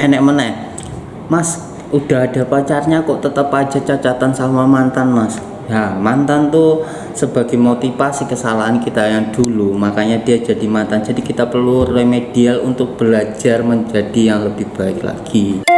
enek meneh. Mas udah ada pacarnya kok tetap aja cacatan sama mantan mas. Ya mantan tuh sebagai motivasi kesalahan kita yang dulu makanya dia jadi mantan. Jadi kita perlu remedial untuk belajar menjadi yang lebih baik lagi.